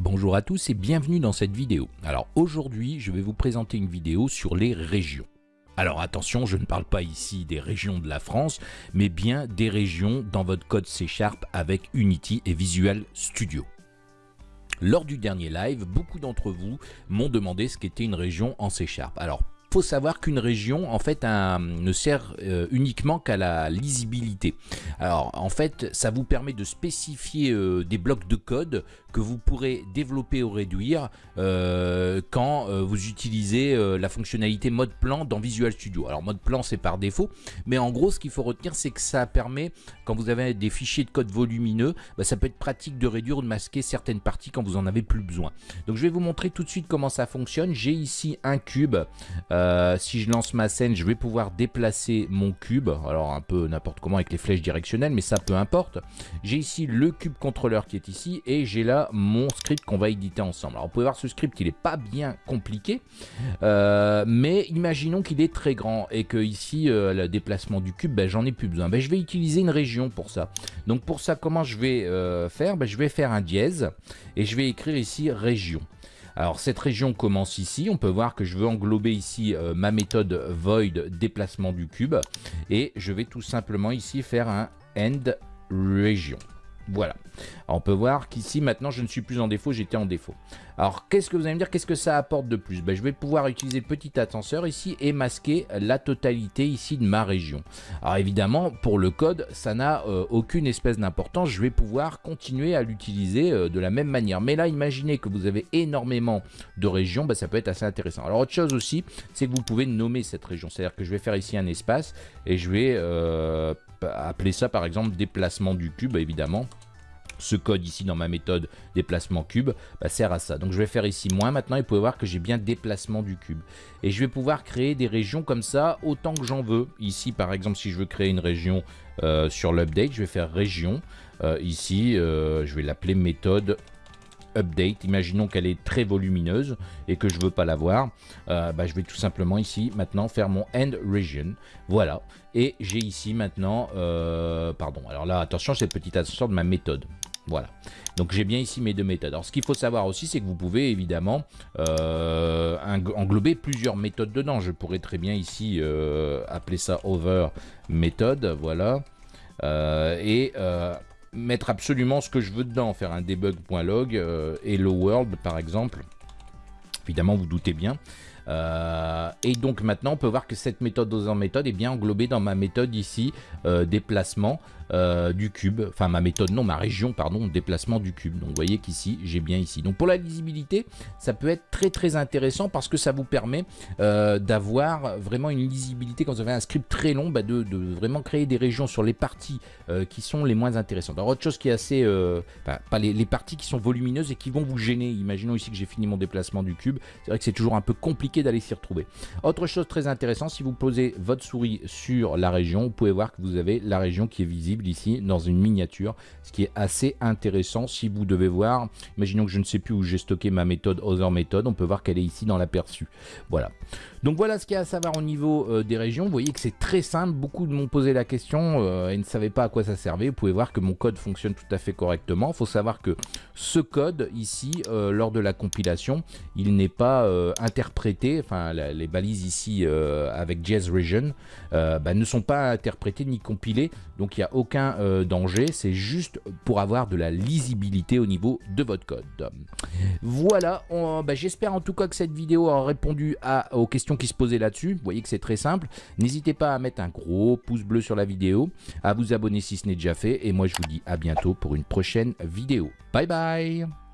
Bonjour à tous et bienvenue dans cette vidéo. Alors aujourd'hui, je vais vous présenter une vidéo sur les régions. Alors attention, je ne parle pas ici des régions de la France, mais bien des régions dans votre code C Sharp avec Unity et Visual Studio. Lors du dernier live, beaucoup d'entre vous m'ont demandé ce qu'était une région en C Sharp. Alors faut savoir qu'une région en fait ne sert euh, uniquement qu'à la lisibilité. Alors en fait ça vous permet de spécifier euh, des blocs de code que vous pourrez développer ou réduire euh, quand vous utilisez la fonctionnalité mode plan dans Visual Studio. Alors mode plan c'est par défaut mais en gros ce qu'il faut retenir c'est que ça permet quand vous avez des fichiers de code volumineux bah, ça peut être pratique de réduire ou de masquer certaines parties quand vous en avez plus besoin. Donc je vais vous montrer tout de suite comment ça fonctionne. J'ai ici un cube euh, si je lance ma scène, je vais pouvoir déplacer mon cube. Alors un peu n'importe comment avec les flèches directionnelles, mais ça peu importe. J'ai ici le cube contrôleur qui est ici et j'ai là mon script qu'on va éditer ensemble. Alors vous pouvez voir ce script, il n'est pas bien compliqué, euh, mais imaginons qu'il est très grand et que ici euh, le déplacement du cube, ben, j'en ai plus besoin. Ben, je vais utiliser une région pour ça. Donc pour ça, comment je vais faire? Ben, Je vais faire un dièse et je vais écrire ici région. Alors cette région commence ici, on peut voir que je veux englober ici euh, ma méthode void déplacement du cube et je vais tout simplement ici faire un end region. Voilà. on peut voir qu'ici, maintenant, je ne suis plus en défaut, j'étais en défaut. Alors, qu'est-ce que vous allez me dire? Qu'est-ce que ça apporte de plus? Ben, Je vais pouvoir utiliser le petit ascenseur ici et masquer la totalité ici de ma région. Alors, évidemment, pour le code, ça n'a euh, aucune espèce d'importance. Je vais pouvoir continuer à l'utiliser euh, de la même manière. Mais là, imaginez que vous avez énormément de régions, ben, ça peut être assez intéressant. Alors, autre chose aussi, c'est que vous pouvez nommer cette région. C'est-à-dire que je vais faire ici un espace et je vais euh, appeler ça, par exemple, déplacement du cube, évidemment ce code ici dans ma méthode déplacement cube bah, sert à ça. Donc je vais faire ici moins maintenant et vous pouvez voir que j'ai bien déplacement du cube. Et je vais pouvoir créer des régions comme ça autant que j'en veux. Ici par exemple si je veux créer une région euh, sur l'update, je vais faire région. Euh, ici euh, je vais l'appeler méthode update. Imaginons qu'elle est très volumineuse et que je veux pas la voir. Bah, je vais tout simplement ici maintenant faire mon end region. Voilà. Et j'ai ici maintenant, pardon, alors là attention c'est le petit ascenseur de ma méthode. Voilà. Donc j'ai bien ici mes deux méthodes. Alors ce qu'il faut savoir aussi, c'est que vous pouvez évidemment euh, englober plusieurs méthodes dedans. Je pourrais très bien ici euh, appeler ça over méthode, voilà. Euh, et mettre absolument ce que je veux dedans, faire un debug.log, hello world par exemple. Évidemment, vous doutez bien. Euh, et donc maintenant, on peut voir que cette méthode en méthode est bien englobée dans ma méthode ici, euh, déplacement euh, du cube. Enfin, ma méthode, non, ma région, pardon, déplacement du cube. Donc, vous voyez qu'ici, j'ai bien ici. Donc, pour la lisibilité, ça peut être très, très intéressant parce que ça vous permet d'avoir vraiment une lisibilité quand vous avez un script très long, bah, de, vraiment créer des régions sur les parties qui sont les moins intéressantes. Alors, autre chose qui est assez... pas les parties qui sont volumineuses et qui vont vous gêner. Imaginons ici que j'ai fini mon déplacement du cube. C'est vrai que c'est toujours un peu compliqué d'aller s'y retrouver. Autre chose très intéressante, si vous posez votre souris sur la région, vous pouvez voir que vous avez la région qui est visible ici dans une miniature, ce qui est assez intéressant si vous devez voir. Imaginons que je ne sais plus où j'ai stocké ma méthode Other Method, on peut voir qu'elle est ici dans l'aperçu. Voilà. Donc voilà ce qu'il y a à savoir au niveau euh, des régions. Vous voyez que c'est très simple. Beaucoup m'ont posé la question euh, et ne savaient pas à quoi ça servait. Vous pouvez voir que mon code fonctionne tout à fait correctement. Il faut savoir que ce code ici, euh, lors de la compilation, il n'est pas interprété enfin les balises ici euh, avec Jazz Region, euh, bah, ne sont pas interprétées ni compilées, donc il n'y a aucun euh, danger, c'est juste pour avoir de la lisibilité au niveau de votre code. Voilà, bah, j'espère en tout cas que cette vidéo a répondu à, aux questions qui se posaient là-dessus, vous voyez que c'est très simple, n'hésitez pas à mettre un gros pouce bleu sur la vidéo, à vous abonner si ce n'est déjà fait, et moi je vous dis à bientôt pour une prochaine vidéo. Bye bye